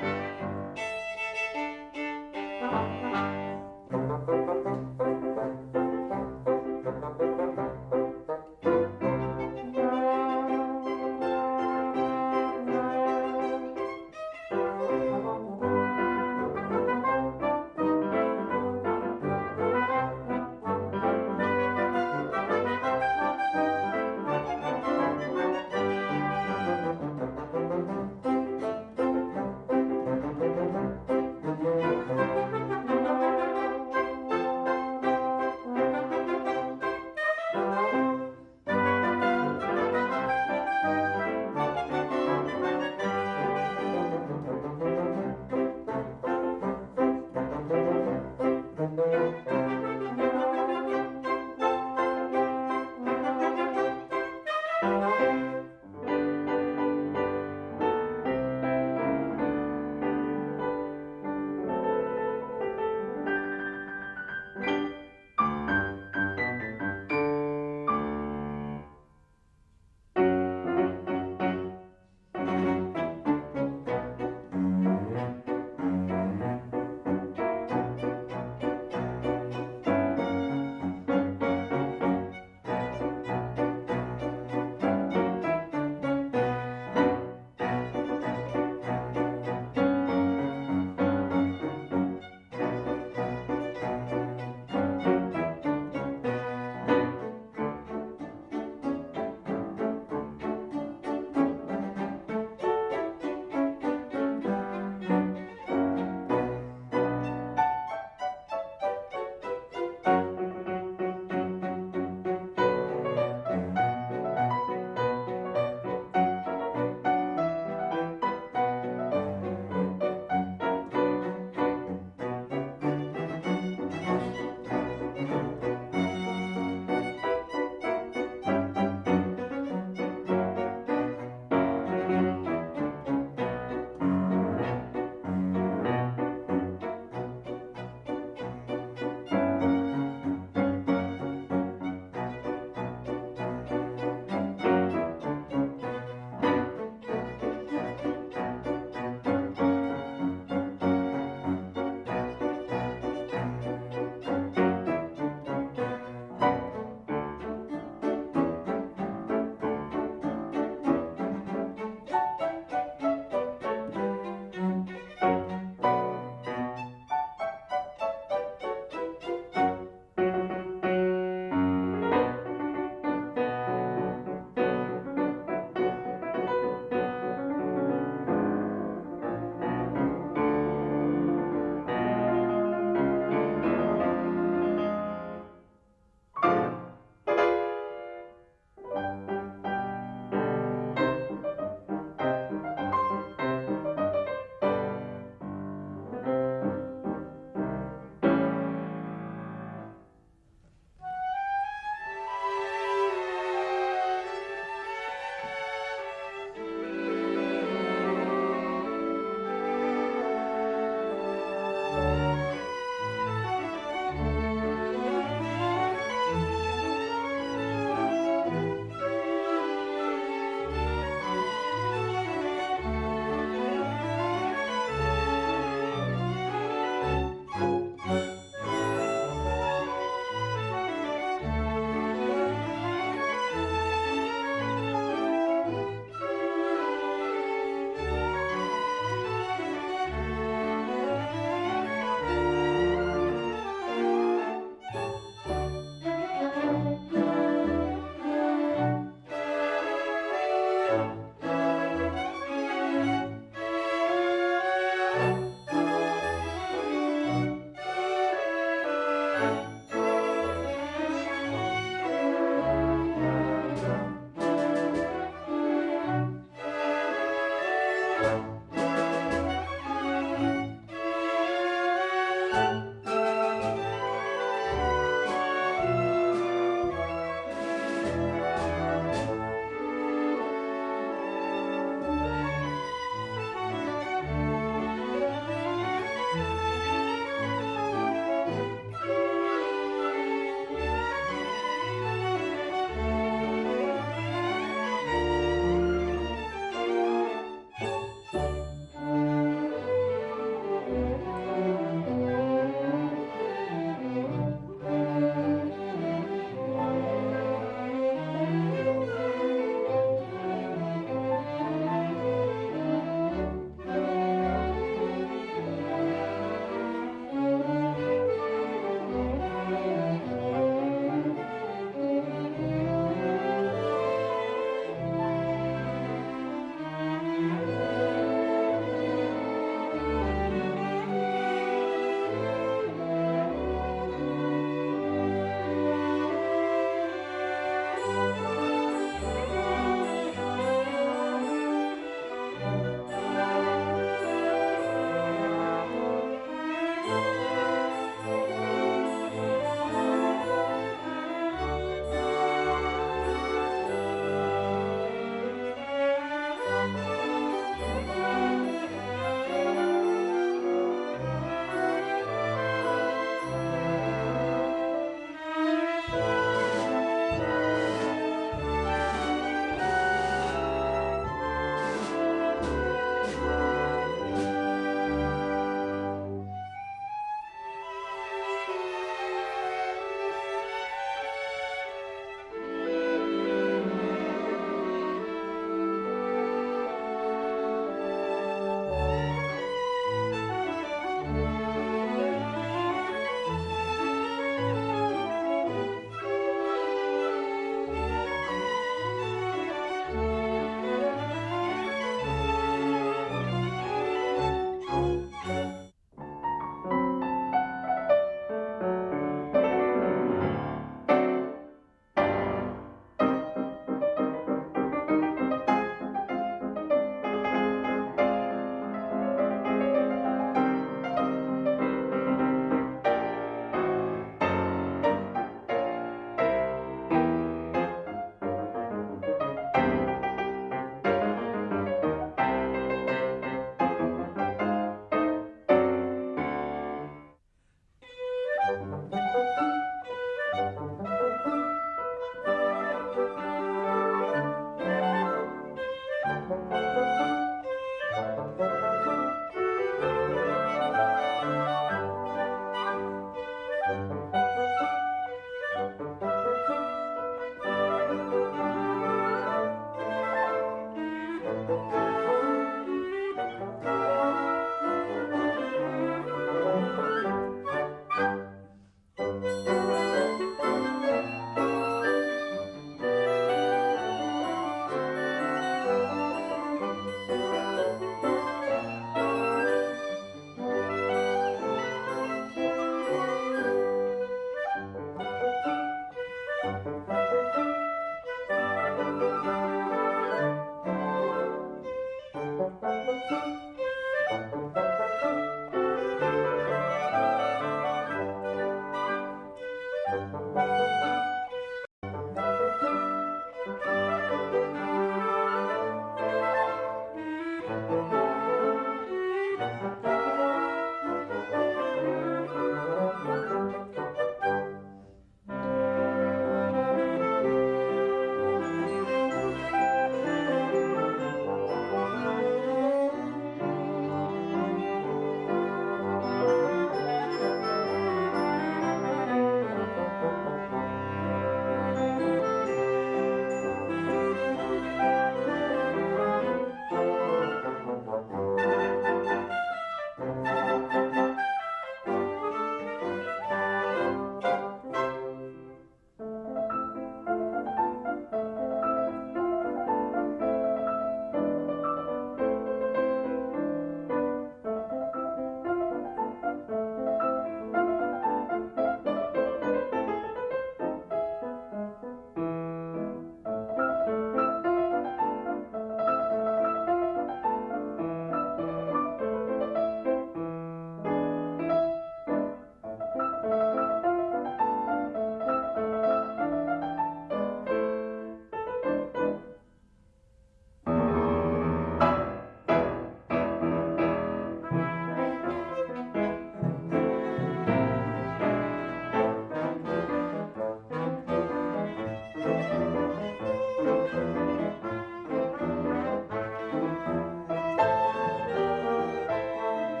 Música Música